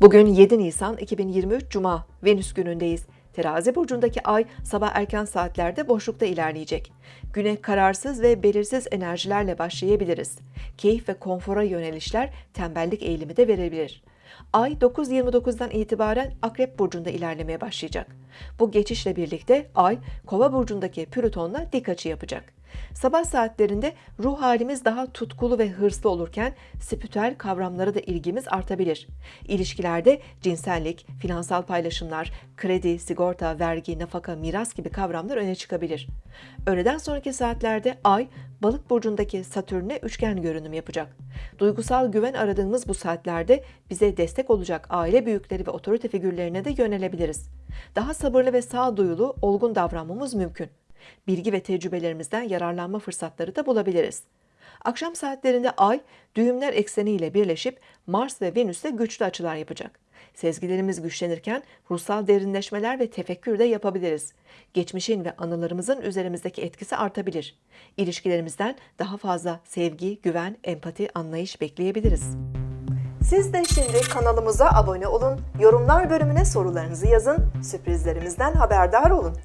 Bugün 7 Nisan 2023 Cuma, Venüs günündeyiz. Terazi burcundaki ay sabah erken saatlerde boşlukta ilerleyecek. Güne kararsız ve belirsiz enerjilerle başlayabiliriz. Keyif ve konfora yönelişler tembellik eğilimi de verebilir. Ay 9.29'dan itibaren Akrep burcunda ilerlemeye başlayacak. Bu geçişle birlikte Ay Kova burcundaki Plüton'la dik açı yapacak. Sabah saatlerinde ruh halimiz daha tutkulu ve hırslı olurken spiritüel kavramlara da ilgimiz artabilir. İlişkilerde cinsellik, finansal paylaşımlar, kredi, sigorta, vergi, nafaka, miras gibi kavramlar öne çıkabilir. Öğleden sonraki saatlerde Ay, Balık burcundaki Satürn'e üçgen görünüm yapacak. Duygusal güven aradığımız bu saatlerde bize destek olacak aile büyükleri ve otorite figürlerine de yönelebiliriz. Daha sabırlı ve sağduyulu, olgun davranmamız mümkün. Bilgi ve tecrübelerimizden yararlanma fırsatları da bulabiliriz. Akşam saatlerinde Ay, düğümler ekseniyle birleşip Mars ve Venüs'te güçlü açılar yapacak. Sezgilerimiz güçlenirken ruhsal derinleşmeler ve tefekkür de yapabiliriz. Geçmişin ve anılarımızın üzerimizdeki etkisi artabilir. İlişkilerimizden daha fazla sevgi, güven, empati, anlayış bekleyebiliriz. Siz de şimdi kanalımıza abone olun, yorumlar bölümüne sorularınızı yazın, sürprizlerimizden haberdar olun.